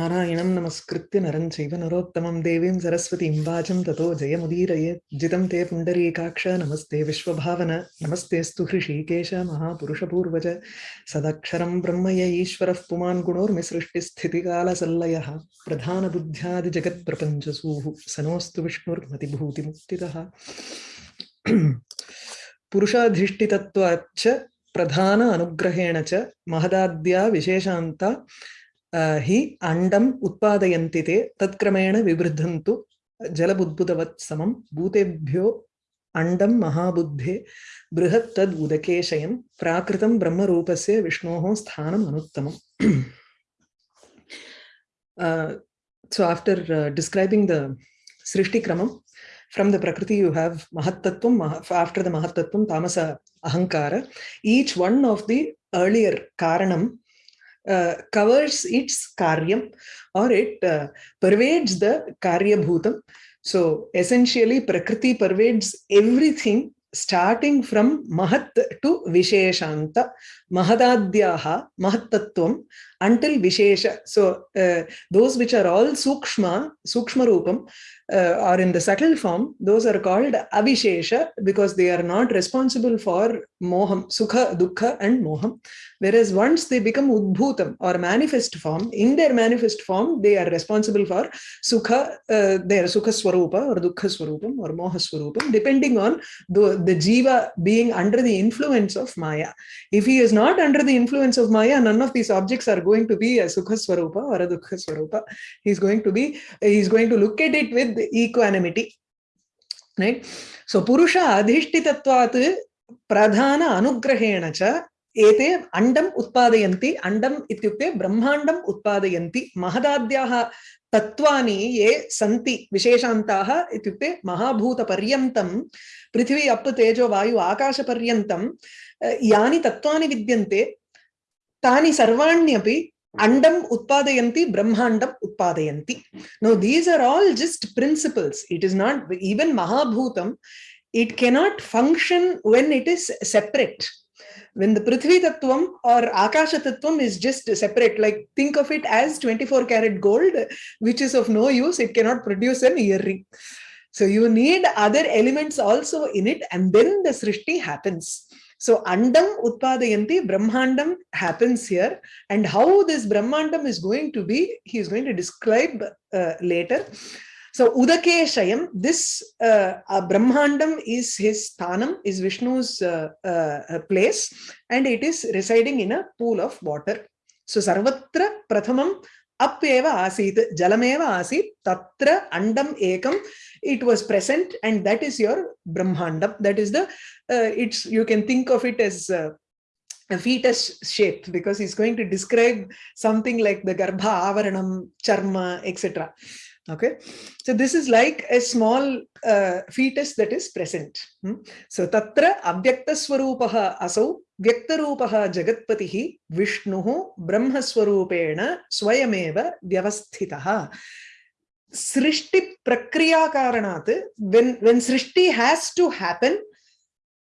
नारायणं नमस्कृत्य नरं चैव नरोत्तमं देवीं सरस्वतीं वाचं ततो जयमुदीरयेत् जितं ते पुण्डरीकाक्ष, नमस्ते विश्वभावन नमस्तेऽस्तु हृषीकेश, महापुरुषपूर्वज। सदक्षरं ब्रह्म य ईश्वरः पुमान् गुणोर्मिसृष्टिस्थितिकालसल्लयः प्रधानबुद्ध्यादिजगत्प्रपञ्चसूः। सनोऽस्तु विष्णुर्मतिभूतिमुक्तितः। पुरुषाधिष्ठितत्वाच्च प्रधान अनुग्रहेण च महदाद्या विशेषान्ता हि अण्डम् उत्पादयन्ति ते तत्क्रमेण विवृद्धन्तु जलबुद्बुदवत् समं भूतेभ्यो अण्डं महाबुद्धे बृहत् तद् उदकेशयं प्राकृतं ब्रह्मरूपस्य विष्णोः स्थानम् अनुत्तमम् so after uh, describing the srishti kramam from the prakriti you have mahattattvam after the mahattattvam tamasa ahankara each one of the earlier karanam uh, covers its karyam or it uh, pervades the karya bhutam. So essentially Prakriti pervades everything starting from Mahat to Visheshanta, Mahadadhyaha, Mahattattvam until Vishesha. So uh, those which are all Sukshma, Sukshma Rupam, uh, or in the subtle form, those are called Avishesha because they are not responsible for Moham, Sukha, Dukkha and Moham. Whereas once they become Udbhutam or manifest form, in their manifest form, they are responsible for Sukha, uh, their Sukha Swarupa or Dukkha Swarupam or Moha Swarupam, depending on the, the Jiva being under the influence of Maya. If he is not under the influence of Maya, none of these objects are going to be a Sukha Swarupa or a Dukkha Swarupa. He's going to be, he's going to look at it with equanimity. Right? So Purusha Adhishtitatvat Pradhana Anugrahena cha एते अण्डम् उत्पादयन्ति अण्डम् इत्युक्ते ब्रह्माण्डम् उत्पादयन्ति महदाद्याः तत्त्वानि ये सन्ति विशेषान्ताः इत्युक्ते महाभूतपर्यन्तं पृथिवी up तेजो वायु आकाशपर्यन्तं यानि तत्त्वानि विद्यन्ते tani sarvanyaphi andam utpadayanti brahmandam utpadayanti now these are all just principles. It is not even mahabhutam it cannot function when it is separate. When the prithvi tattvam or akasha tattvam is just separate like think of it as 24 karat gold which is of no use it cannot produce an earring. So you need other elements also in it and then the srishti happens so Andam Utpadayanti Brahmandam happens here and how this Brahmandam is going to be, he is going to describe uh, later. So Udake Shayam, this uh, uh, Brahmandam is his Thanam, is Vishnu's uh, uh, place and it is residing in a pool of water. So Sarvatra Prathamam Appeva Asit, Jalameva Asit, Tatra Andam Ekam, it was present and that is your Brahmandam. That is the, uh, it's, you can think of it as uh, a fetus shape because he's going to describe something like the Garbha, Avaranam, Charma, etc. Okay, so this is like a small uh, fetus that is present. Hmm? So Tatra Abhyakta Swarupaha Asau Vyaktarupaha Jagatpatihi Vishnuhu Brahmaswarupena Swayameva Vyavasthitaha. Srishti Prakriya Karanat, when, when Srishti has to happen,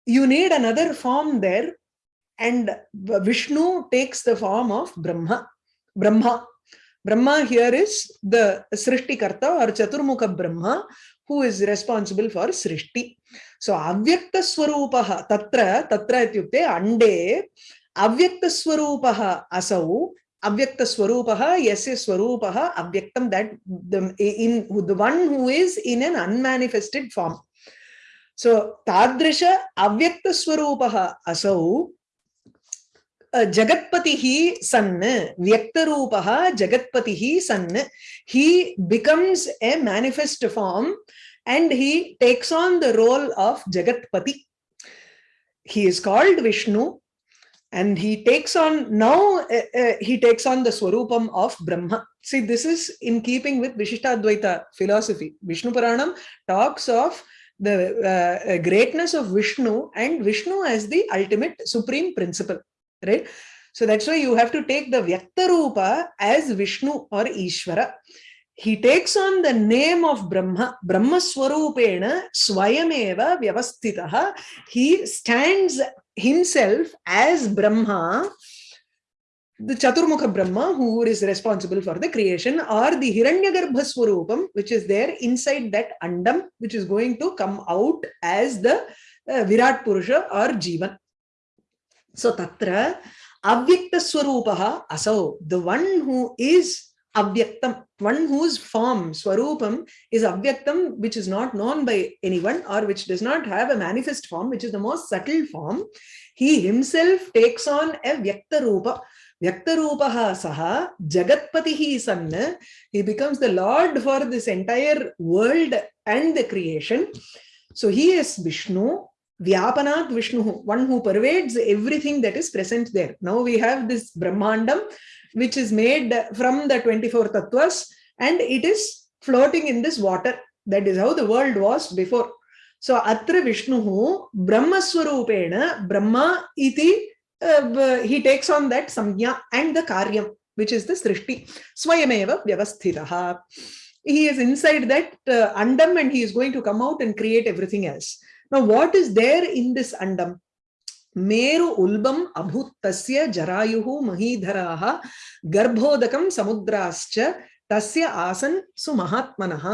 you need another form there and Vishnu takes the form of Brahma. Brahma. Brahma here is the Srishti Karta or Chaturmukha Brahma who is responsible for Srishti. So Avyakta Swarupaha Tatra, Tatra ityukte Ande Avyakta Swarupaha Asau avyakta swarupaha yasya swarupaha avyaktam that the in the one who is in an unmanifested form so tadrisha avyakta swarupaha asau jagatpatihi san vyaktarupaha jagatpatihi san he becomes a manifest form and he takes on the role of jagatpati he is called vishnu and he takes on now uh, uh, he takes on the swarupam of brahma. See this is in keeping with vishishtadvaita philosophy. Vishnu puranam talks of the uh, uh, greatness of vishnu and vishnu as the ultimate supreme principle right? So that's why you have to take the vyakta rupa as vishnu or ishvara. He takes on the name of brahma brahma swarupena swayameva vyavastitaha he stands himself as Brahma the Chaturmukha Brahma, who is responsible for the creation, or the Hiranyagarbha Swarupam, which is there inside that Andam, which is going to come out as the uh, Virat Purusha or Jivan. So, Tatra Avyakta Swarupaha Asau, the one who is Avyaktam, one whose form, Swarupam, is Avyaktam, which is not known by anyone or which does not have a manifest form, which is the most subtle form. He himself takes on a Vyakta Rupa. Vyaktarupaha saha Jagatpatihi sanna. He becomes the Lord for this entire world and the creation. So he is Vishnu, Vyapanat Vishnu, one who pervades everything that is present there. Now we have this Brahmandam, which is made from the 24 tattvas, and it is floating in this water. That is how the world was before. So Atra Vishnu Brahmaswarupena Brahma iti uh, he takes on that samya and the karyam, which is the srishti. Swayameva vyavasthitaha. He is inside that uh, andam and he is going to come out and create everything else. Now, what is there in this andam? मेरु उल्बम अभूतस्य जरायुः महीधराः गर्भोदकं समुद्राश्च तस्य आसन् सुमहात्मनः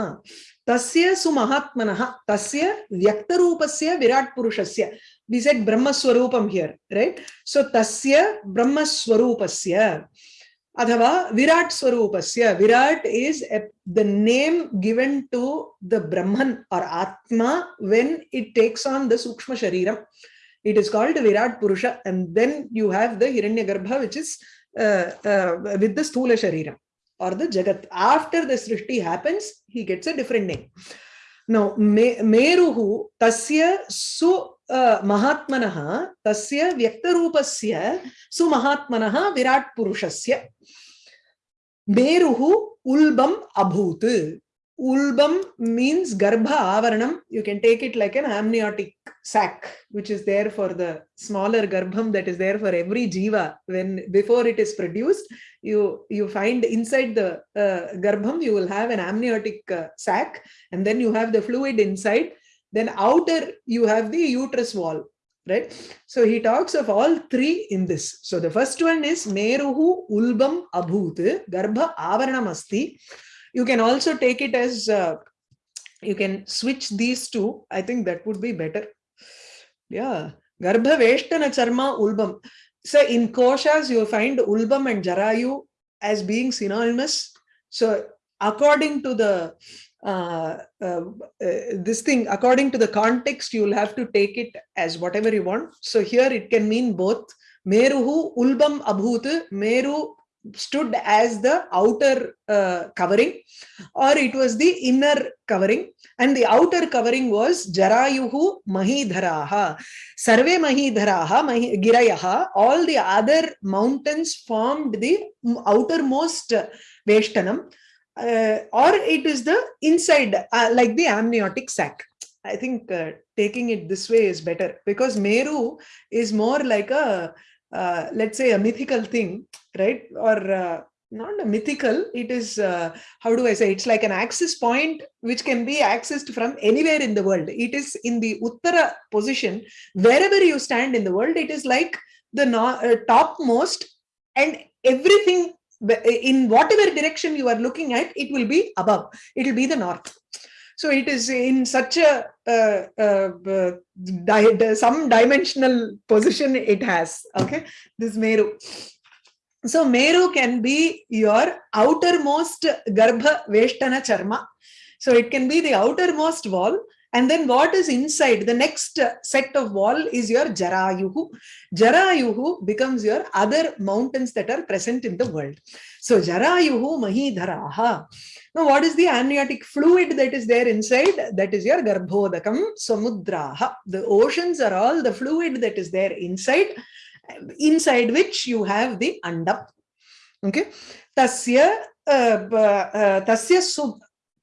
तस्य सुमहात्मनः तस्य व्यक्तरूपस्य विराट पुरुषस्य we said brahma swarupam here right so tasya brahma swarupasya adhava virat swarupasya virat is a, the name given to the brahman or atma when it takes on the sukshma shariram it is called virat purusha and then you have the hiranyagarbha which is uh, uh, with the sthula shariram or the jagat after the srishti happens he gets a different name now me, meruhu tasya su महात्म तस्य व्यक्तरूपस्य सुमहात्म Virat पुष्स बेरुहु उल्बम अभूत। उल्बम means गर्भ आवरण। You can take it like an amniotic sac which is there for the smaller गर्भम that is there for every जीवा when before it is produced you you find inside the गर्भम you will have an amniotic sac and then you have the fluid said Then outer you have the uterus wall, right? So he talks of all three in this. So the first one is meruhu ulbam abhut garbha avaranam asti. You can also take it as uh, you can switch these two. I think that would be better. Yeah. Garbha Veshtana Charma Ulbam. So in Koshas, you find Ulbam and Jarayu as being synonymous. So according to the uh, uh, uh, this thing, according to the context, you will have to take it as whatever you want. So here it can mean both. Meruhu Ulbam Abhut, Meru stood as the outer uh, covering or it was the inner covering and the outer covering was jarayuhu mahidharaha sarve mahidharaha mahi, girayaha all the other mountains formed the outermost veshtanam uh, or it is the inside uh, like the amniotic sac. I think uh, taking it this way is better because meru is more like a uh, let's say a mythical thing right? Or uh, not a mythical it is uh, how do i say? It's like an access point which can be accessed from anywhere in the world. It is in the uttara position. Wherever you stand in the world it is like the no, topmost and everything in whatever direction you are looking at it will be above it will be the north so it is in such a uh, uh, di some dimensional position it has. Okay, this Meru. So Meru can be your outermost Garbha Veshtana Charma. So it can be the outermost wall. And then what is inside, the next set of wall is your Jarayuhu. Jarayuhu becomes your other mountains that are present in the world. So Jarayuhu Mahidharaha. Now, what is the amniotic fluid that is there inside? That is your Garbhodakam Samudraha. The oceans are all the fluid that is there inside, inside which you have the Andam. Okay. Tasya, uh, uh, tasya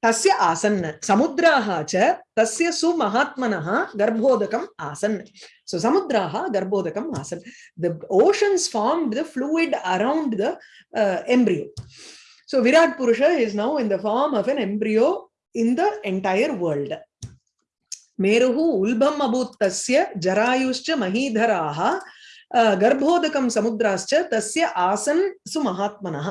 तस्य आसन् समुद्राः च तस्य सुमहात्मनः गर्भोदकम् आसन्। सो समुद्राः गर्भोदकम् आसन्। The oceans formed the fluid around the embryo so Virat पुरुष is now in the form of an embryo in the entire world मेरुः उल्बम् अभूत् तस्य जरायुश्च महीधराः गर्भोदकं समुद्राश्च तस्य आसन् सुमहात्मनः।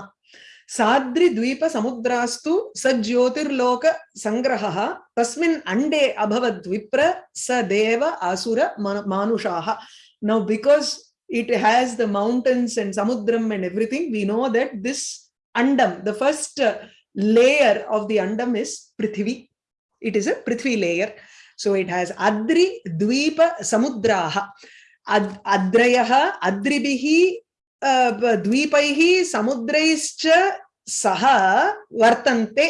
su mahatmanah साद्रि द्वीप समुद्रास्तु स ज्योतिर्लोक संग्रहः तस्मिन् अंडे अभवद् विप्र स देव असुर मानुषाः now because it has the mountains and samudram and everything we know that this andam the first layer of the andam is prithvi it is a prithvi layer so it has adri dvipa samudraha Ad, adrayah adribihi द्वीपैः समुद्रैश्च सह वर्तन्ते।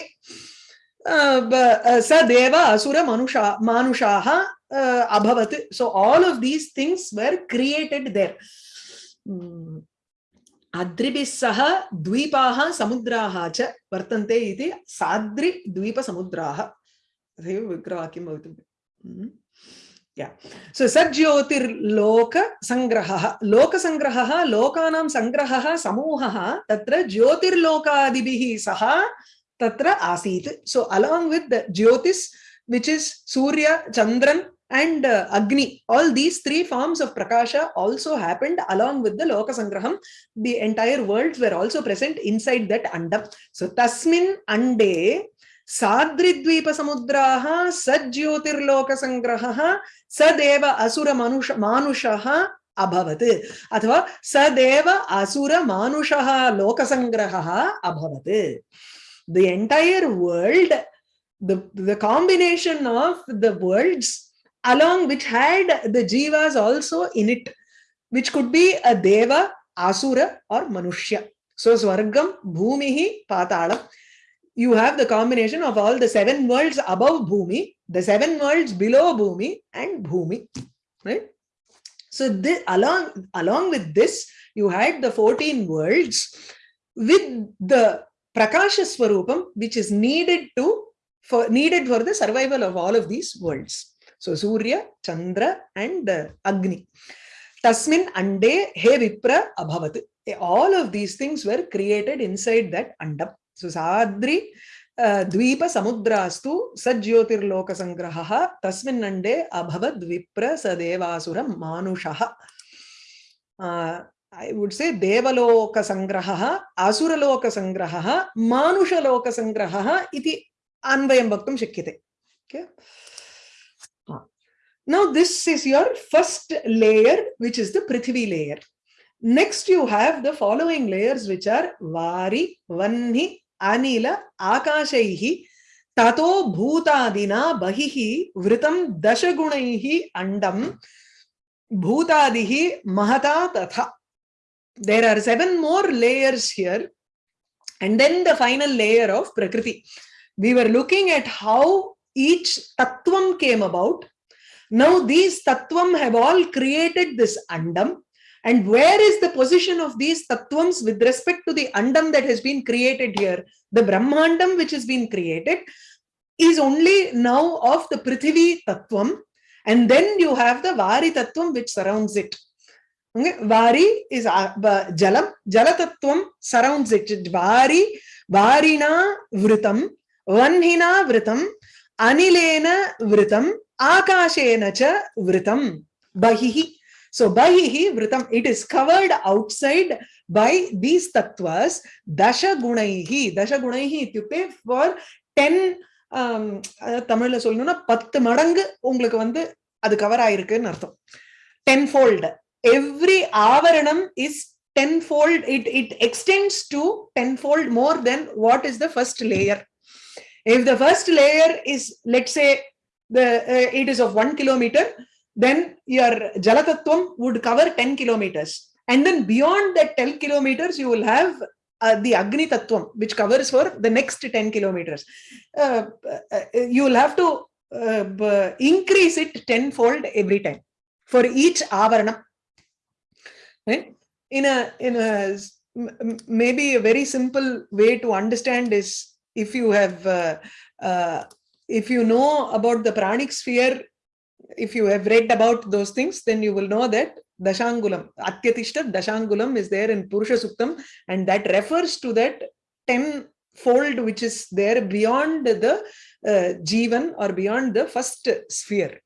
स देव असुर मनुषा, मानुषाः अभवत्। So all of these things were created there अद्रिभिः सह द्वीपाः समुद्राः च वर्तन्ते इति साद्रि द्वीपसमुद्राः। तथैव विग्रहवाक्यं भवितुं yeah so sajyotir loka sangraha loka sangraha lokanam sangraha samuhah tatra jyotir lokadibihi saha tatra asit so along with the jyotis which is surya chandran and uh, agni all these three forms of prakasha also happened along with the loka sangraham the entire worlds were also present inside that andam so tasmin ande साद्रिद्वीपसमुद्राः सज्योतिर्लोकसङ्ग्रहः सदेव असुर मनुष अभवत् अथवा सदेव असुर मानुषः लोकसङ्ग्रहः अभवत् the entire world the the combination of the worlds along which had the jivas also in it which could be a deva asura or manushya so swargam bhumihi patalam you have the combination of all the seven worlds above Bhumi, the seven worlds below Bhumi and Bhumi, right? So this, along, along with this, you had the 14 worlds with the Prakasha Swarupam, which is needed to for needed for the survival of all of these worlds. So Surya, Chandra, and uh, Agni. Tasmin Ande He Vipra Abhavat. All of these things were created inside that Andam. सुसाद्रि द्वीप समुद्रास्तु सज्योतिर्लोक संग्रहः तस्मिन् अण्डे अभवद् विप्र स देवासुर मानुषः I would say Devaloka Sangraha, Asuraloka Sangraha, Manushaloka Sangraha iti Anvayam Bhaktam Shakyate. Okay. Now this is your first layer, which is the Prithvi layer. Next you have the following layers, which are Vari, Vanni, Anil आकाशैः ततो भूतादिना बहिः वृतं दशगुणैः अण्डं भूतादिः महता तथा there are seven more layers here and then the final layer of prakriti we were looking at how each tattvam came about now these tattvam have all created this andam And where is the position of these tattvams with respect to the andam that has been created here? The Brahmandam which has been created is only now of the Prithvi tattvam. And then you have the Vari tattvam which surrounds it. Okay? Vari is uh, Jalam. Jala tattvam surrounds it. Vari, Varina vritam, Vanhina vritam, Anilena vritam, Akashena cha vritam, Bahihi. So Baihi Vritam, it is covered outside by these tattvas, Dasha Gunaihi. Dasha Gunaihi ityukte for 10, um, தமிழ்ல சொல்லணும்னா பத்து மடங்கு உங்களுக்கு வந்து அது cover ஆயிருக்குன்னு அர்த்தம். Ten fold every ஆவரணம் is ten fold it it extends to ten fold more then what is the first layer if the first layer is let say it is of one kilometre then your Jalatattvam would cover 10 kilometers. And then beyond that 10 kilometers, you will have uh, the Agni Tattvam, which covers for the next 10 kilometers. Uh, uh, you will have to uh, increase it tenfold every time for each Avarana. Right? In a, in a, maybe a very simple way to understand is if you have, uh, uh, if you know about the pranic sphere if you have read about those things, then you will know that Dashangulam, Atyatishta Dashangulam is there in Purusha Suktam, and that refers to that 10 fold which is there beyond the uh, Jivan or beyond the first sphere.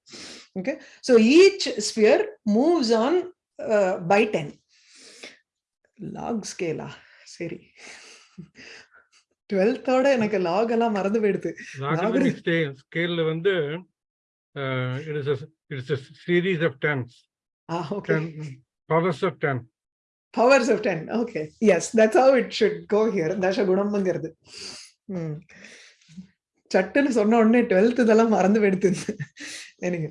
Okay, so each sphere moves on by 10 log scale சரி 12th ஓட எனக்கு log எல்லாம் மறந்து போயிடுது logarithmic scale scale வந்து uh, it is a it is a series of tens. Ah okay. 10 powers of 10 powers of 10 okay. Yes that's how it should go here. தசகுணம்ங்கிறது. சட்டுன்னு சொன்ன உடனே டுவெல்த் இதெல்லாம் மறந்து போயிடுது எனக்கு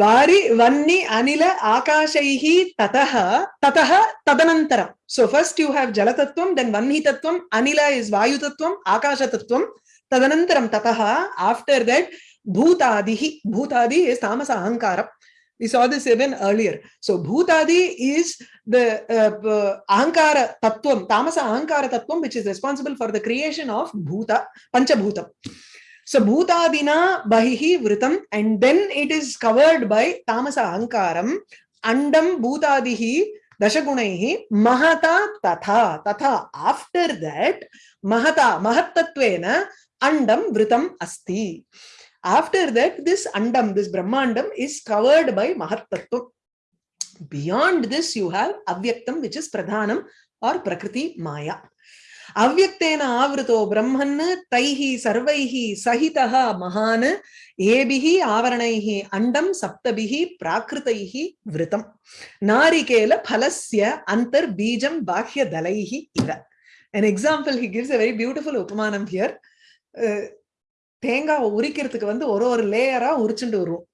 வாரி வன்னி அனில ஆகாஷைஹி ததஹ ததஹ ததனந்தரம். So first you have ஜல தத்துவம் then வன்னி தத்துவம் அனில is வாயு தத்துவம் ஆகாஷ தத்துவம் ததனந்தரம் ததஹ after that Bhutadihi. Bhutadi is tamasa ahankara. We saw this even earlier. So Bhutadi is the uh, uh, ahankara tattvam, tamasa ahankara tattvam, which is responsible for the creation of bhuta, panchabhutam. So bhutadina bahihi vritam and then it is covered by tamasa ahankaram andam bhutadihi dashagunaihi mahata tatha tatha after that mahata महत्तत्वेन andam vritam asti after that this andam this brahmandam is covered by mahattattva beyond this you have avyaktam which is pradhanam or prakriti maya. Avyakteena avrito brahman taihi sarvaihi sahitah mahan ebihi avaranaihi andam saptabihi prakritaihi vritam. Narikela phalasya antar bijam bahya dalaihi iva. An example he gives a very beautiful upamanam here. Uh, தேங்காய் உரிக்கிறதுக்கு வந்து ஒரு ஒரு லேயரா உரிச்சுட்டு வருவோம்.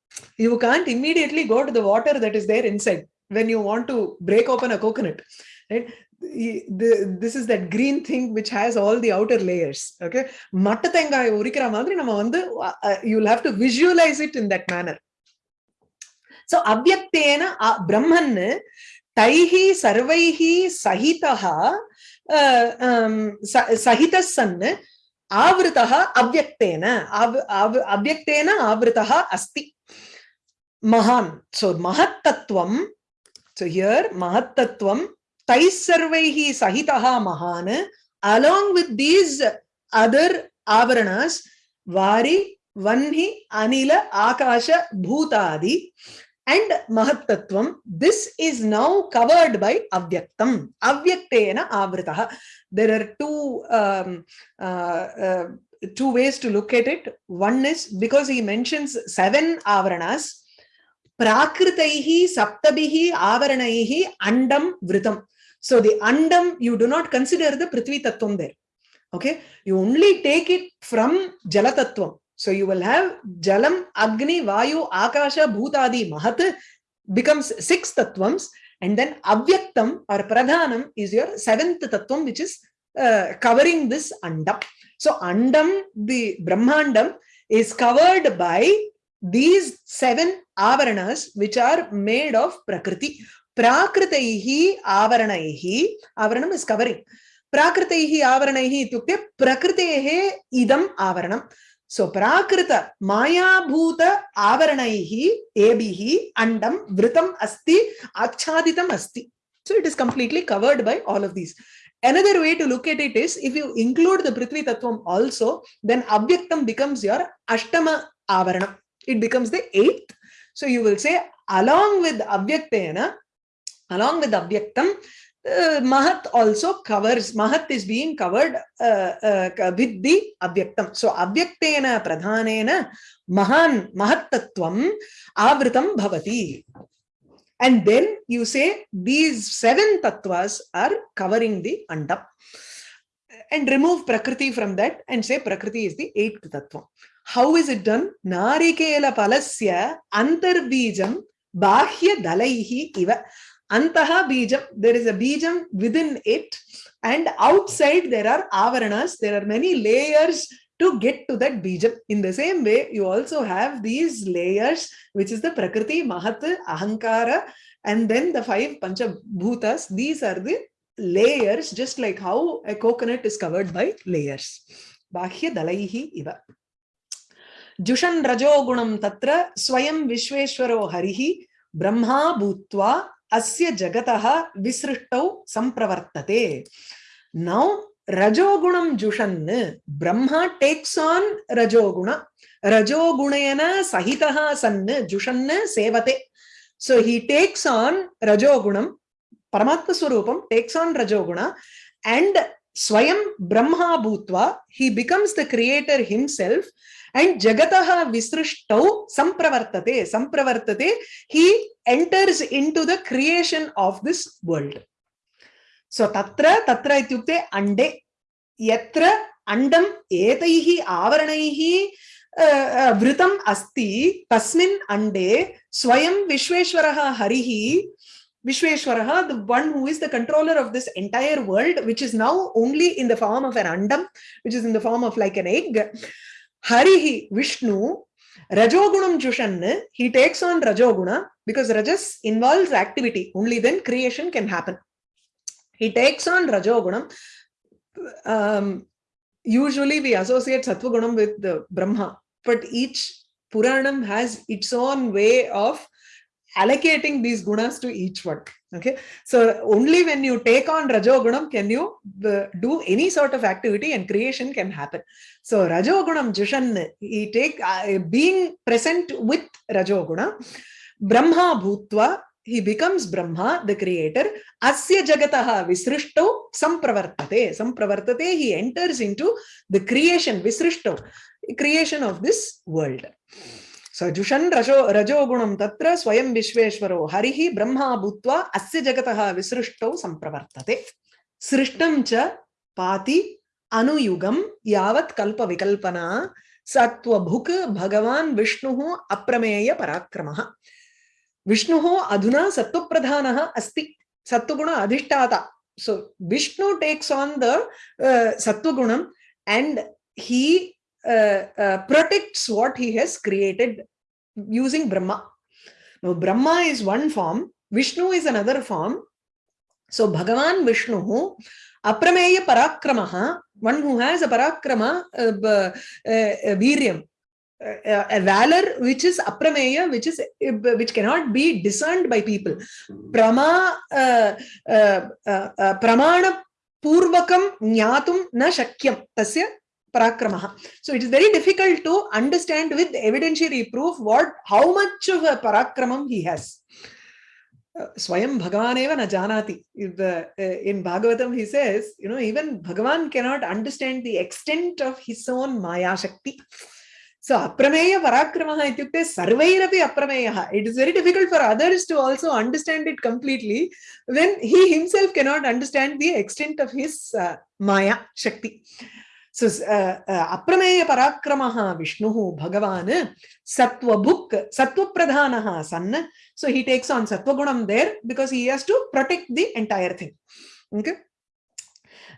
You can't immediately go to the water that is there inside when you want to break open a coconut right this is that green thing which has all the outer layers okay மட்ட தேங்காய் உரிக்கிற மாதிரி நம்ம வந்து you have to visualize it in that manner so அவ்வக்தேன பிரம்மன் தைஹி சர்வைஹி சகிதா சகித சன்னு आवृतः अव्यक्तेन आव, आव, अव्यक्तेन आवृतः अस्ति। महान् सो महत्तत्वं सो हियर् महत्तत्वं तैः सर्वैः सहितः महान् अलोङ्ग् वित् दीस् अदर् आवरणस् वारि वह्नि अनिल आकाश भूतादि। And mahattattvam this is now covered by avyaktam. Avyaktena avritah. There are two um, uh, uh, two ways to look at it. One is because he mentions seven avaranas prakritaihi saptabihi avaranaihi andam vritam. So the andam you do not consider the prithvi tattvam there. Okay? You only take it from jala tattvam so you will have jalam agni vayu akasha bhutadi mahat becomes six tattvams and then avyaktam or pradhanam is your seventh tattvam which is uh, covering this andam so andam the brahmandam is covered by these seven avaranas which are made of prakriti prakritaihi avaranaihi avaranam is covering prakritaihi avaranaihi itukte prakritehe idam avaranam so prakrita mayabhuta avaranaihi ebihi andam vritam asti achaditam asti. So it is completely covered by all of these. Another way to look at it is if you include the prithvi tattvam also then avyaktam becomes your ashtama avaranam. It becomes the eighth. So you will say along with avyaktena along with avyaktam uh, mahat also covers mahat is being covered uh, uh, with the avyaktam. So avyaktena pradhanena mahan mahattattvam avritam bhavati. And then you say these seven tattvas are covering the andam. And remove prakriti from that and say prakriti is the eighth tattva. How is it done? Narikela palasya antarbijam bahya dalaihi iva antaha bijam there is a bijam within it and outside there are avaranas there are many layers to get to that bijam in the same way you also have these layers which is the prakriti mahat ahankara and then the five panchabhutas these are the layers just like how a coconut is covered by layers bahya dalaihi iva जुषन् रजोगुणं तत्र स्वयं विश्वेश्वरो हरिः ब्रह्मा भूत्वा अस्य जगतः विसृष्टौ सम्प्रवर्तते। नौ, रजोगुणं जुषन्। Brahma tax on रजोगुण। रजोगुणेन सहितः सन्। जुषन् सेवते। सो हि टेक्स् आन् रजोगुणं। परमात्मस्वरूपं टेक्स् आन् रजोगुण। And Swayam Brahma Bhutva, he becomes the creator himself and Jagataha Visrishtau Sampravartate, Sampravartate, he enters into the creation of this world. So Tatra, Tatra ityukte Ande, Yatra Andam Etaihi Avaranaihi uh, uh, Vritam Asti, Tasmin Ande, Swayam Vishveshwaraha Harihi, Vishweshwaraha, the one who is the controller of this entire world, which is now only in the form of an andam, which is in the form of like an egg. Harihi, Vishnu, Rajogunam Jushan, he takes on Rajoguna because Rajas involves activity. Only then creation can happen. He takes on Rajogunam. Um, usually we associate Sattvagunam with the Brahma, but each Puranam has its own way of allocating these gunas to each one okay so only when you take on rajogunam can you uh, do any sort of activity and creation can happen so rajogunam jushan he take uh, being present with rajoguna brahma bhutva he becomes Brahma, the creator. Asya jagataha visrishto sampravartate. Sampravartate, he enters into the creation, visrishto, creation of this world. स जुषन् रजो रजोगुणं तत्र स्वयं विश्वेश्वरो हरिः ब्रह्मा भूत्वा अस्य जगतः विसृष्टौ संप्रवर्तते सृष्टं च पाति अनुयुगम यावत् कल्पविकल्पना सत्त्वभुक् भगवान् विष्णुः अप्रमेयपराक्रमः विष्णुः अधुना सत्त्वप्रधानः अस्ति। सत्वगुण अधिष्ठाता। So Vishnu takes on the uh, and he he uh, uh, protects what he has created using Brahma. Now Brahma is one form, Vishnu is another form. So Bhagavan Vishnu, aprameya parakramaha, one who has a parakrama, uh, uh, uh, viryam, a valor which is aprameya which is which cannot be discerned by people prama uh, uh, uh, uh, pramana purvakam jnatum na shakyam tasya parakramaha so it is very difficult to understand with evidentiary proof what how much of a parakramam he has swayam bhagavan eva na janati in bhagavatam he says you know even bhagavan cannot understand the extent of his own maya shakti So aprameya parakramaha ityukte sarvairapi aprameyaha. It is very difficult for others to also understand it completely when he himself cannot understand the extent of his uh, maya shakti. So, Apramaya Parakramaha Vishnuhu Bhagavan Sattva Bhuk, Sattva Pradhanaha San. So, he takes on Sattva Gunam there because he has to protect the entire thing. Okay.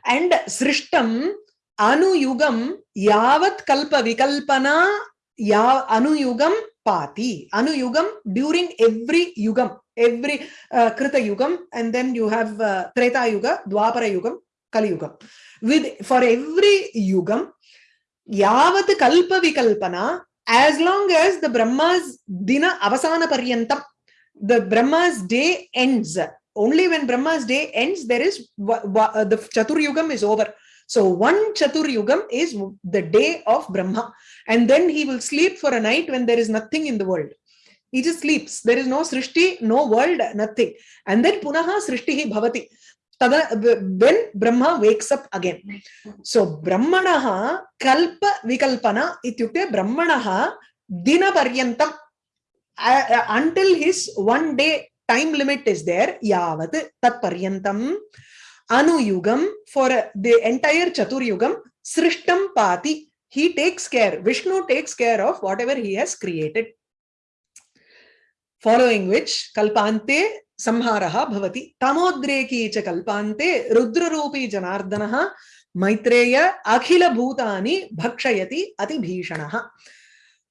And Srishtam Anuyugam Yavat Kalpa Vikalpana yav Ya Anuyugam Pati. Anuyugam during every Yugam, every uh, Krita Yugam, and then you have uh, Treta Yuga, Dwapara Yugam, Kali Yugam with for every yugam yavat kalpa vikalpana as long as the brahma's dina avasana paryantam the brahma's day ends only when brahma's day ends there is uh, the chatur yugam is over So one Chatur Yugam is the day of Brahma. And then he will sleep for a night when there is nothing in the world. He just sleeps. There is no Srishti, no world, nothing. And then Punaha Srishtihi Bhavati. Tada, when Brahma wakes up again. So Brahmanaha Kalpa Vikalpana ityukte Brahmanaha Dina Paryantam uh, until his one day time limit is there. Yavat Tat Paryantam. Anuyugam for the entire Chaturyugam, Srishtam Pati, he takes care, Vishnu takes care of whatever he has created. Following which, Kalpante Samharaha Bhavati, Tamodreki cha Kalpante, Rudrarupi Janardanaha, Maitreya Akhila Bhutani Bhakshayati Ati Bhishanaha.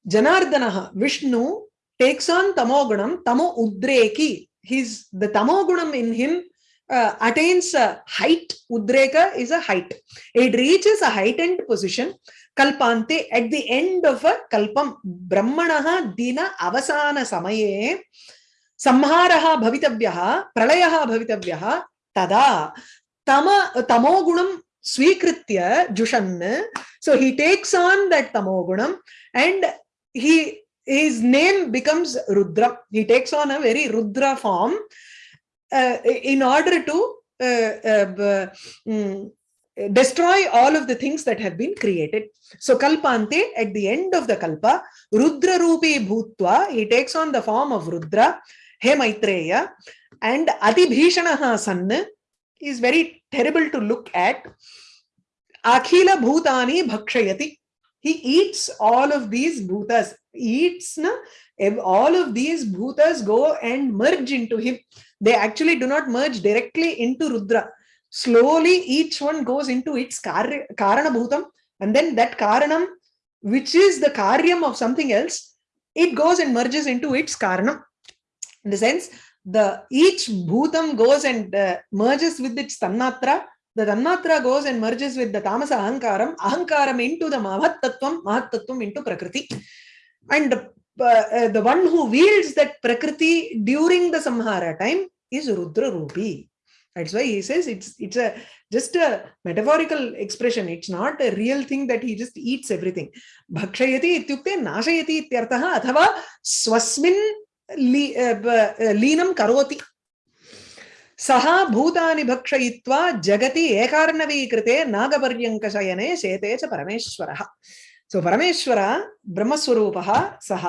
Janardanaha, Vishnu takes on Tamogunam, Tamo Udreki, he's the Tamogunam in him uh, attains a height, Udreka is a height. It reaches a heightened position. Kalpante, at the end of a kalpam, Brahmanaha dina avasana samaye, samharaha bhavitavyaha, pralayaha bhavitavyaha, tada, tama, tamogunam swikritya jushan. So he takes on that tamogunam and he his name becomes Rudra. He takes on a very Rudra form uh, in order to uh, uh, mm, destroy all of the things that have been created. So Kalpante, at the end of the Kalpa, Rudra Rupi Bhutva, he takes on the form of Rudra, He Maitreya, and Adibhishanaha San is very terrible to look at. Akhila Bhutani Bhakshayati. He eats all of these bhutas. Eats na, all of these bhutas go and merge into him. They actually do not merge directly into Rudra. Slowly, each one goes into its karya, Karana Bhutam, and then that Karanam, which is the Karyam of something else, it goes and merges into its Karanam. In the sense, the each Bhutam goes and uh, merges with its Tanmatra, the Tanmatra goes and merges with the Tamasa Ahankaram, Ahankaram into the Mahattattvam, Mahattattvam into Prakriti. And uh, uh, the one who wields that Prakriti during the Samhara time is Rudra Rupi. That's why he says it's it's a just a metaphorical expression. It's not a real thing that he just eats everything. Bhakshayati ityukte nashayati ityartah athava swasmin uh, uh, लीनं करोति सः भूतानि भक्षयित्वा जगति एकार्णवीकृते नागपर्यङ्कशयने शेते च परमेश्वरः सो परमेश्वर ब्रह्मस्वरूपः सः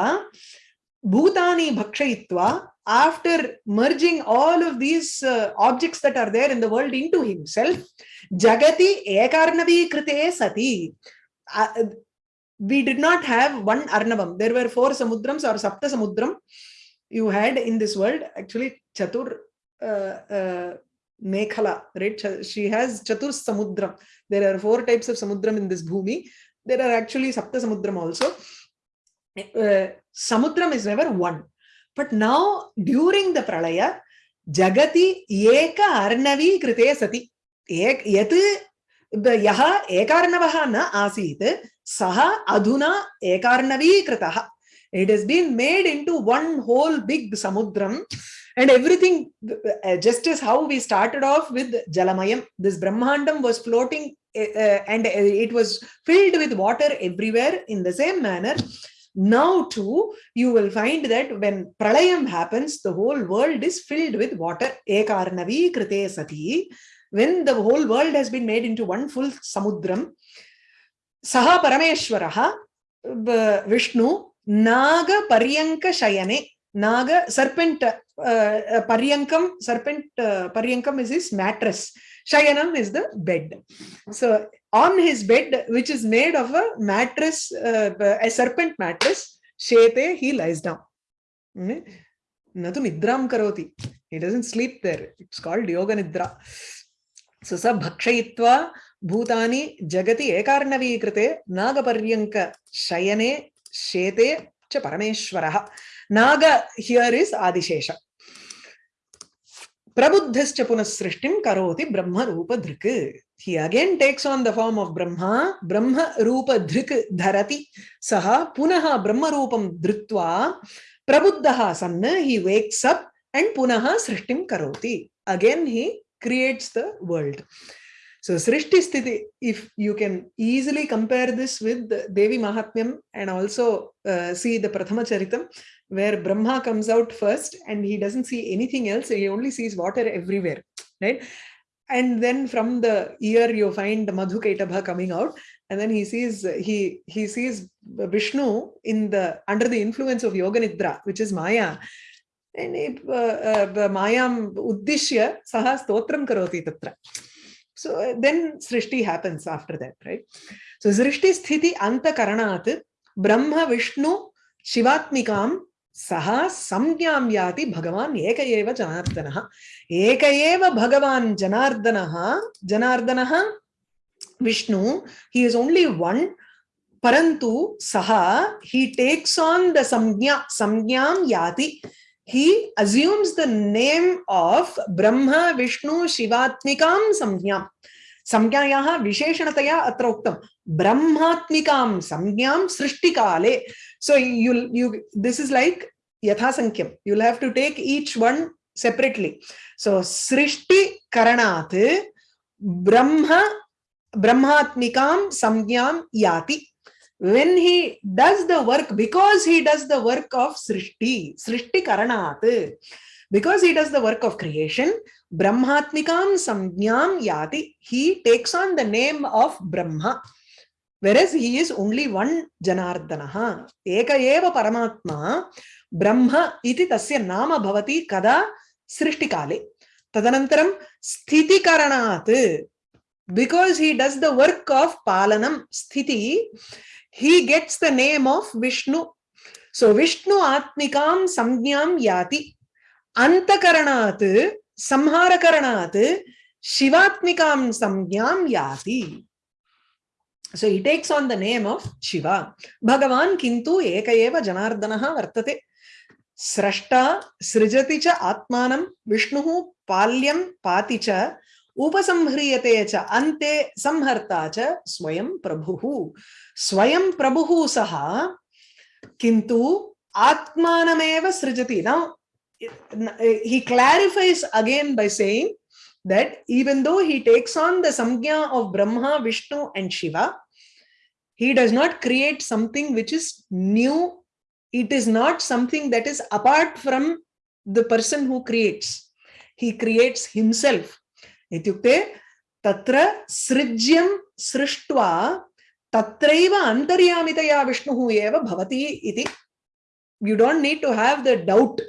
भूतानि भक्षयित्वा after merging all of these uh, objects that are there in the world into himself jagati ekarnavikrite sati uh, we did not have one arnavam there were four samudrams or sapta samudram you had in this world actually chatur uh, uh, mekhala right Ch- she has chatur samudram there are four types of samudram in this bhumi there are actually sapta samudram also uh, samudram is never one but now during the pralaya jagati eka arnavi krite sati ek yat यः एकार्णवः न आसीत् सः अधुना एकार्णवीकृतः it has been made into one whole big samudram and everything uh, just as how we started off with jalamayam this brahmandam was floating uh, and it was filled with water everywhere in the same manner. Now too you will find that when pralayam happens the whole world is filled with water. Ekarnavi krite sati. When the whole world has been made into one full samudram saha parameshwaraha vishnu naga paryanka shayane naga serpent uh, uh, paryankam serpent uh, paryankam is his mattress shayanam is the bed so on his bed which is made of a mattress uh, a serpent mattress shete he lies down Hmm? तु निद्रां करोति he doesn't sleep there it's called yoga nidra so sa bhakshayitva bhutani jagati ekarnavi ekarnavikrite nagaparyanga shayane shete cha parameshwarah naga here is adishesha prabuddhascha punas srishtim karoti brahma rupa dhrik he again takes on the form of brahma brahma rupa dhrik dharati saha punaha brahma rupam dhrutva prabuddhaha sanna he wakes up and punaha srishtim karoti again he creates the world so srishti sthiti if you can easily compare this with devi mahatmyam and also uh, see the prathama charitam where brahma comes out first and he doesn't see anything else he only sees water everywhere right? And then from the ear you find madhukaitabha coming out and then he sees he he sees vishnu in the under the influence of yoga nidra which is maya. And he, uh, uh, mayam uddishya saha stotram karoti tatra so uh, then srishti happens after that right so srishti sthiti anta karanat brahma vishnu shivatmikam सः संज्ञां याति भगवान् एक एव जनार्दनः एक एव भगवान् जनार्दनः जनार्दनः Vishnu he is only one परंतु सः he takes on the samgya samgyam yati he assumes the name of Brahma Vishnu Shivatmikam Samdhyam. Samgyayaha Visheshanataya Atroktam. Brahmatmikam Samgyam Srishtikale. So you, you this is like yatha Yathasankyam. You'll have to take each one separately. So Srishti Karanath Brahma Brahmatmikam Samgyam Yati when he does the work because he does the work of srishti srishti karanat because he does the work of creation brahmatmikam samjnam yati he takes on the name of brahma. Whereas he is only one janardanaha eka eva paramatma brahma iti tasya nama bhavati kada srishtikale tadanantaram sthiti karanat because he does the work of palanam sthiti he gets the name of vishnu so vishnu atmikam samjnam yati antakaranat samharakaranat shivatmikam samjnam yati so he takes on the name of shiva bhagavan kintu eka eva janardanaha vartate srashta srijati cha atmanam vishnuhu palyam pati cha उपसंह्रियते च अन्ते संहर्ता च स्वयं प्रभुः स्वयं प्रभुः सः किन्तु आत्मानमेव सृजति now he clarifies again by saying that even though he takes on the samgya of brahma vishnu and shiva he does not create something which is new it is not something that is apart from the person who creates he creates himself इत्युक्ते तत्र सृज्यं सृष्ट्वा तत्रैव अन्तर्यामितया विष्णुः एव भवति इति. You don't need to have the doubt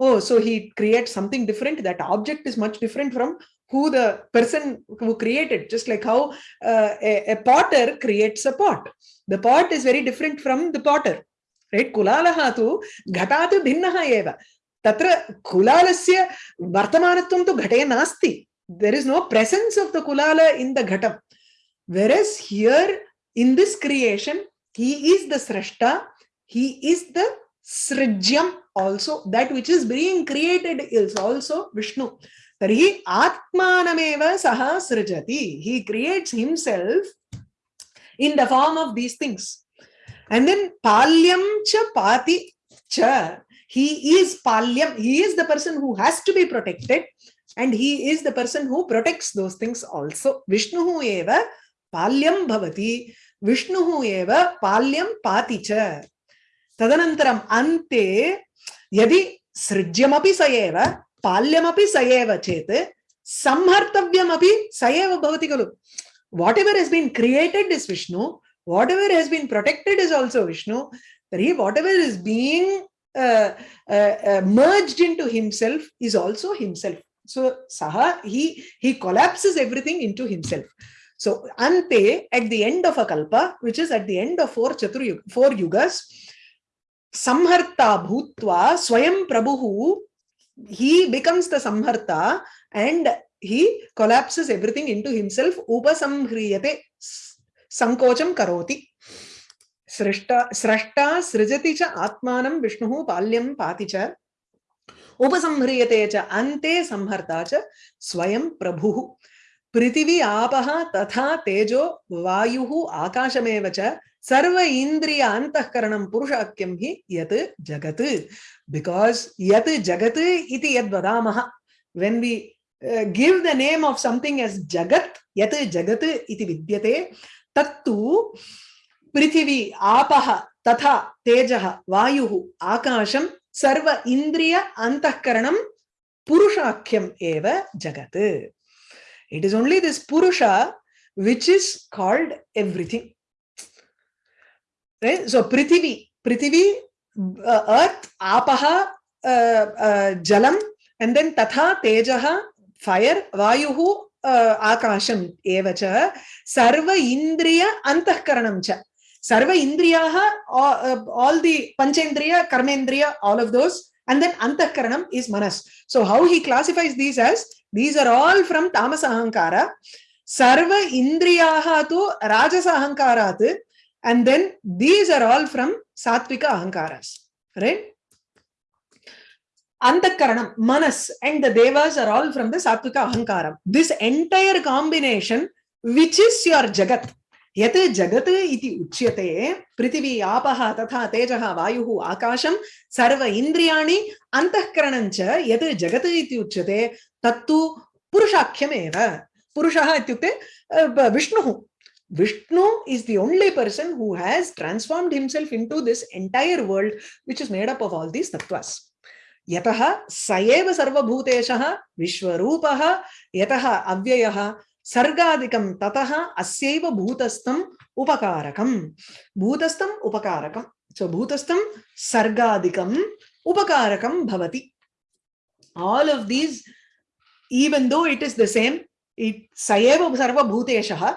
oh so he create something different that object is much different from who the person who created just like how a potter creates a pot the pot is very different from the potter right कुलालः तु घटा तु भिन्नः एव तत्र कुलालस्य वर्तमानत्वं तु घटे नास्ति there is no presence of the Kulal in the घटम Whereas here, in this creation he is the srashta he is the srijyam also that which is being created is also vishnu. Tarhi atmanameva saha srijati. He creates himself in the form of these things. And then palyam cha pati cha. He is palyam. He is the person who has to be protected and he is the person who protects those things also. Vishnu eva palyam bhavati vishnu eva palyam pati cha tadanantaram ante yadi सृज्यमपि स एव पाल्यमपि स एव चेत् संहर्तव्यमपि स एव भवति खलु whatever has been created is Vishnu whatever has been protected is also Vishnu तर्हि whatever is being merged into himself is also himself so saha he he collapses everything into himself so ante at the end of a kalpa which is at the end of four chatur four yugas samharta bhutva swayam prabhu he becomes the samharta and he collapses everything into himself upasamhriyate sankocham karoti सृष्टा सृष्टा सृजति च आत्मानं विष्णुः पाल्यं पाति च उपसंह्रियते च अन्ते संहर्ता च स्वयं प्रभुः पृथिवी आपः तथा तेजो वायुः आकाशमेव च सर्व इन्द्रिय अन्तःकरणं पुरुषाख्यं हि यत् जगत्. बिकास् यत् जगत् इति वदामः when we uh, give the name of something as jagat yat jagat iti पृथिवी आपः तथा तेजः वायुः आकाशं सर्व इन्द्रिय अन्तःकरणं पुरुषाख्यम् एव जगत्. It is only this Purusha which is called everything. Right? So Prithivi, Prithivi, uh, Earth, Apaha, uh, uh, Jalam, and then Tatha, Tejaha, Fire, Vayuhu, uh, Akasham, Evacha, Sarva Indriya, antakaranam cha. Sarva Indriyaha, all, uh, all the Panchendriya, Karmendriya, all of those, and then antakaranam is Manas. So how he classifies these as these are all from tamasa ahankara sarva indriyaha tu rajasa ahankarat and then these are all from satvika ahankaras right antakaranam manas and the devas are all from the satvika ahankaram this entire combination which is your jagat यत् जगत् इति उच्यते पृथिवी आपः तथा तेजः वायुः आकाशं सर्व इन्द्रियाणि अन्तःकरणं च यत् जगत् इति उच्यते तत्तु पुरुषाख्यमेव पुरुषः इत्युक्ते विष्णुः Vishnu is the only person who has transformed himself into this entire world, which is made up of all these tattvas. स एव सर्वभूतेशः विश्वरूपः यतः अव्ययः सर्गादिकं ततः अस्यैव भूतस्थम् उपकारकम् भूतस्थम् उपकारकम् so bhutastham sargadikam upakarakam bhavati all of these even though it is the same it sayeva sarva bhuteshah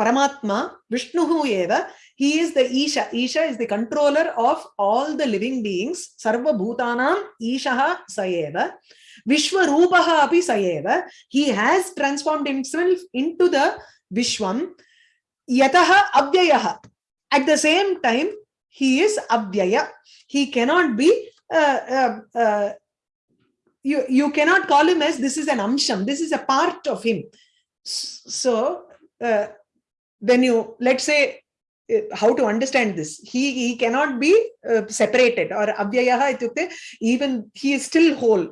paramatma vishnuhu eva he is the isha isha is the controller of all the living beings sarva bhutanam ishah sayeva vishwarupaha api sayeva he has transformed himself into the vishwam yataha avyayah. At the same time he is avyaya. He cannot be uh, uh, uh, you you cannot call him as this is an amsham this is a part of him. So uh, when you let's say uh, how to understand this he he cannot be uh, separated or avyayah ityukte even he is still whole.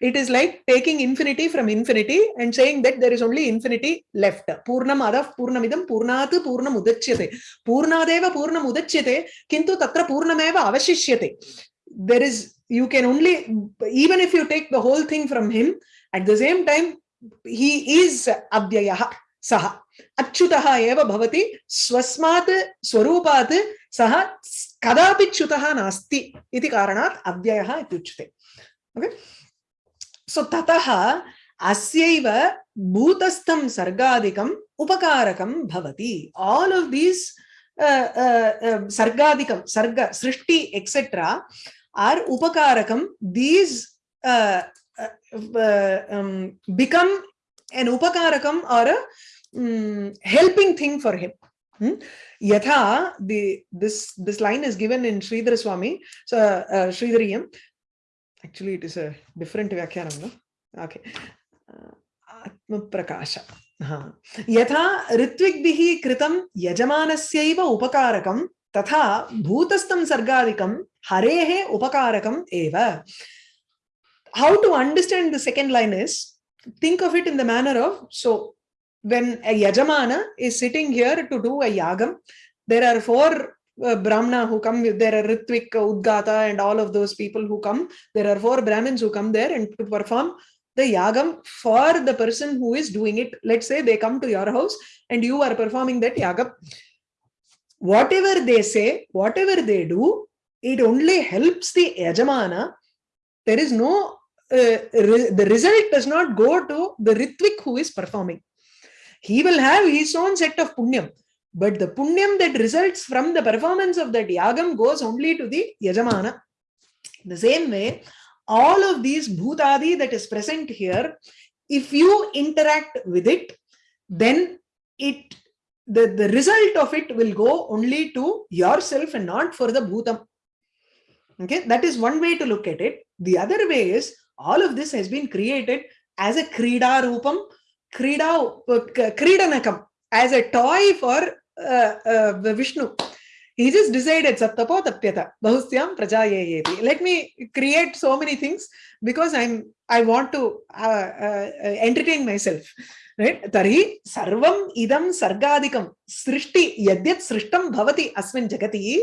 It is like taking infinity from infinity and saying that there is only infinity left. Purnam adav purnamidam purnat purnam udachyate purnadeva purnam udachyate kintu tatra purnameva avashishyate there is, you can only, even if you take the whole thing from him, at the same time, he is avyayah saha अच्युतः एव भवति स्वस्मात् स्वरूपात् सः कदापि च्युतः नास्ति इति कारणात् अव्ययः इत्युच्यते okay so ततः अस्यैव भूतस्थं सर्गादिकम् उपकारकं भवति आल् आफ् दीस् सर्गादिकं सर्ग सृष्टि एक्सेट्रा आर् उपकारकं these become an उपकारकम् are um, helping thing for him. Hmm? Yatha, the this this line is given in Sridhar Swami, so uh, Sridhariyam. Actually, it is a different Vyakyanam, no? Okay. Prakasha. यथा ऋत्विग्भिः कृतं यजमानस्यैव उपकारकं तथा भूतस्थं सर्गादिकं Harehe upakarakam eva. How to understand the second line is, think of it in the manner of, so when a yajamana is sitting here to do a yagam, there are four uh, Brahmana who come, there are Ritvik, Udgata and all of those people who come. There are four Brahmins who come there and to perform the yagam for the person who is doing it. Let's say they come to your house and you are performing that yagam. Whatever they say, whatever they do, it only helps the yajamana. There is no, uh, re the result does not go to the Ritvik who is performing he will have his own set of punyam. But the punyam that results from the performance of that yagam goes only to the yajamana. The same way, all of these bhutadi that is present here, if you interact with it, then it the, the result of it will go only to yourself and not for the bhutam. Okay, that is one way to look at it. The other way is all of this has been created as a krida rupam Krida, Kridanakam as a toy for uh, uh, Vishnu. He just decided Sattapo Tapyata, Bahusyam Prajayayeti. Let me create so many things because I'm I want to uh, uh, entertain myself. Right? Tari sarvam idam sargadikam srishti yadyat srishtam bhavati asmin jagati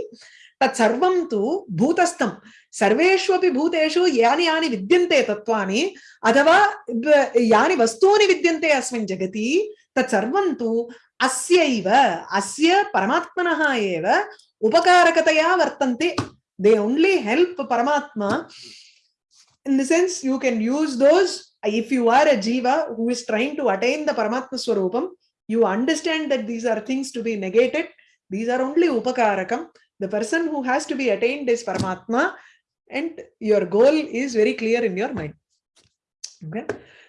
తత్సర్వం తు భూతస్థం సర్వేష్వపి భూతేషు యాని యాని విద్యంతే తత్వాని అథవా యాని వస్తూని విద్యంతే అస్మిన్ జగతి తత్సర్వం తు అస్యైవ అస్య పరమాత్మనః ఏవ ఉపకారకతయా వర్తంతే they only help Paramatma in the sense you can use those if you are a jiva who is trying to attain the Paramatma Swarupam, you understand that these are things to be negated. These are only upakarakam. The person who has to be attained is Paramatma and your goal is very clear in your mind. Okay.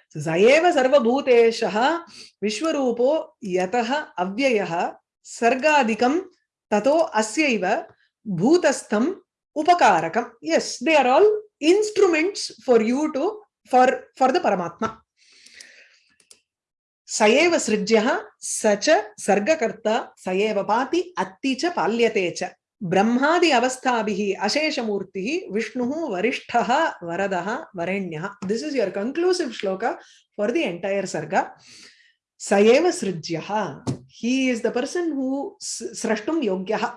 So, Sayeva Sarva Bhuteshaha Vishwarupo Yataha Avyayaha Sargadikam Tato Asyaiva Bhutastham Upakarakam. Yes, they are all instruments for you to, for, for the Paramatma. सएव सृज्य स च सर्गकर्ता सएव पाति अति च Brahmadi Avastabihi Ashesha Murtihi Vishnuhu Varishtaha Varadaha Varenya. This is your conclusive sloka for the entire sarga. Sayeva Srijyaha. He is the person who srashtum yogyaha.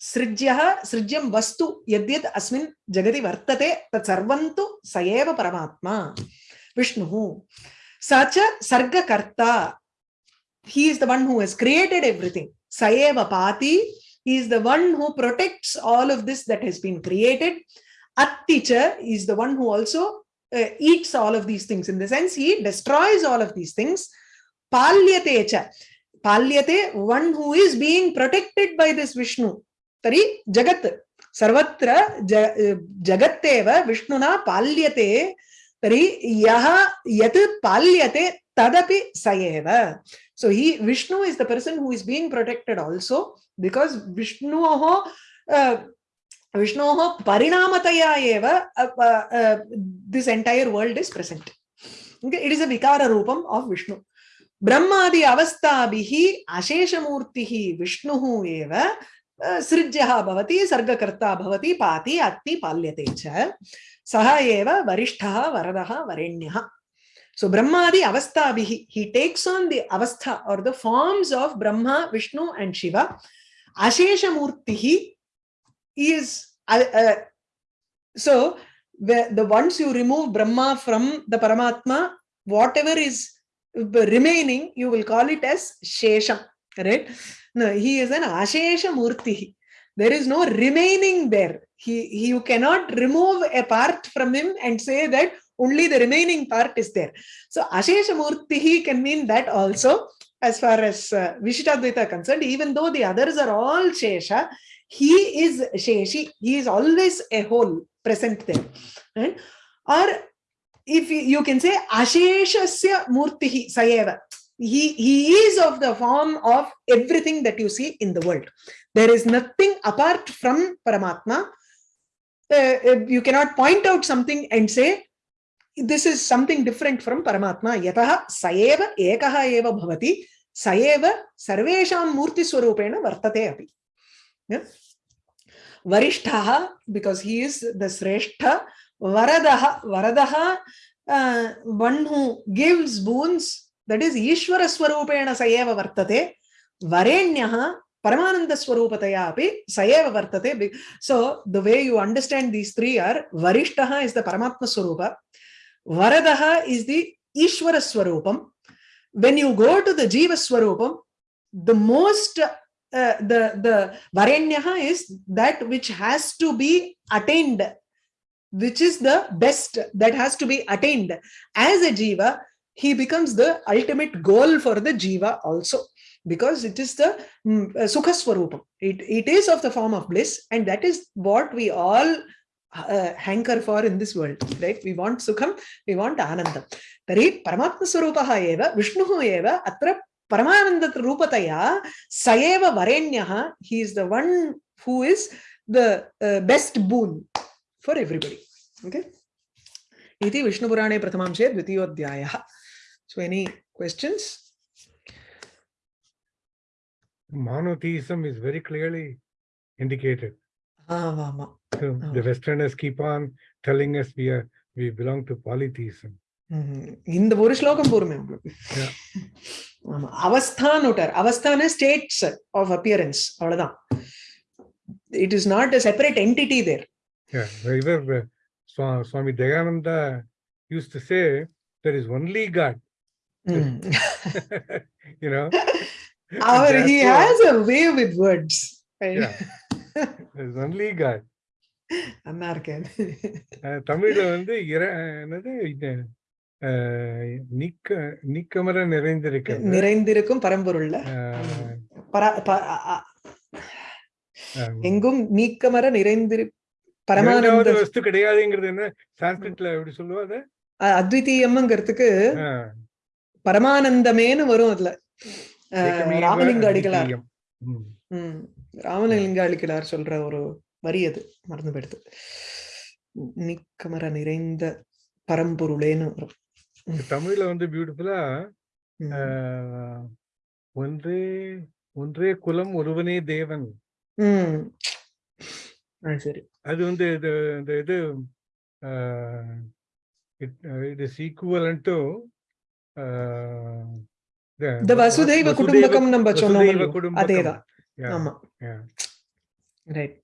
Srijyaha, Srijyam Vastu, Yadyat Asmin, Jagati Vartate, Tatsarvantu, Sayeva Paramatma. Vishnuhu. Sacha Sarga Karta. He is the one who has created everything. Sayeva Pati. created everything स एव पाति he is the one who protects all of this that has been created atti cha is the one who also uh, eats all of these things in the sense he destroys all of these things palyate cha palyate one who is being protected by this vishnu तर्हि जगत् सर्वत्र ज जगत्तेव विष्णुना पाल्यते तर्हि यः यत् पाल्यते तदपि स एव सो हि Vishnu is the person who is being protected also Because विष्णोः विष्णोः परिणामतया एव this entire world is present it is a विकाररूपम् of Vishnu ब्रह्मादि अवस्थाभिः अशेषमूर्तिः विष्णुः एव सृज्यः भवति सर्गकर्ता भवति पाति अत्ति पाल्यते च सः एव वरिष्ठः वरदः वरेण्यः सो ब्रह्मादि अवस्थाभिः he takes on the avastha or the forms of brahma, vishnu and shiva ashesha murtihi is uh, uh, so the, the once you remove brahma from the paramatma whatever is remaining you will call it as shesham right no, he is an Ashesha Murti. There is no remaining there. He, he, you cannot remove a part from him and say that only the remaining part is there. So Ashesha Murti can mean that also as far as uh, Vishishtadvaita concerned, even though the others are all Shesha, he is Sheshi. He is always a whole present there. Right? Or if you, you can say Asheshasya Murtihi Sayeva he he is of the form of everything that you see in the world there is nothing apart from paramatma uh, you cannot point out something and say this is something different from paramatma yatah saeva ekaha eva bhavati saeva sarvesham murti swarupena vartate api yeah? varishtha because he is the sreshtha varadaha varadaha uh, one who gives boons that is Ishvara Swarupena Sayeva Vartate, Varenyah Paramananda Swarupataya api Sayeva Vartate. So the way you understand these three are Varishtaha is the Paramatma Swarupa, Varadaha is the Ishvara Swarupam. When you go to the Jiva Swarupam, the most uh, the the Varenyaha is that which has to be attained, which is the best that has to be attained as a Jiva he becomes the ultimate goal for the jiva also because it is the um, sukha swarupam it, it is of the form of bliss and that is what we all uh, hanker for in this world, right? We want Sukham, we want Anandam. Tari Paramatma Swarupaha eva, Vishnu eva, Atra Paramananda Rupataya, Sayeva Varenyaha, he is the one who is the uh, best boon for everybody. Okay. Iti Vishnu Purane Pratamamshe Dvitiyodhyaya. So any questions? Monotheism is very clearly indicated ஆமா So the Westerners keep on telling us we are we belong to polytheism. இந்த ஒரு ஸ்லோகம் போருமே உங்களுக்கு Yeah. ஆமா அவஸ்தான் விட்டார் அவஸ்தான states of appearance அவ்வளவுதான் it is not a separate entity there Yeah, either uh, Swa- Swami Dayananda used to say there is only God. you know, our he Therefore, has a way with words Yeah. there's only God. நல்லா இருக்கேன் தமிழ்ல வந்து என்னது? நிக்க நிக்கமர நிறைந்திருக்க நிறைந்திருக்கும் பரம்பொருள்ல. எங்கும் நீக்கமர நிறைந்திரு பரமானந்த வஸ்து கிடையாதுங்கிறது என்ன? சான்ஸ்கிரிட்ல எப்படி சொல்லுவாங்க அத்விதீயம்ங்கிறதுக்கு பரமானந்தமேனு வரும் அதுல. ராமலிங்க அடிகளார். ராமலிங்க அடிகளார் சொல்ற ஒரு வரி அது. மறந்து போயிடுது நிக்கமர நிறைந்த பரம்பொருளேன்னு வரும். தமிழ்ல வந்து பியூட்டிஃபுல்லா. ஒன்றே ஒன்றே குலம் ஒருவனே தேவன். சரி. அது வந்து இது இந்த இது it is equivalent to Vasudhaiva Kutumbakam நம்ம சொன்னோம். அதேதான். ஆமா yeah. ரைட்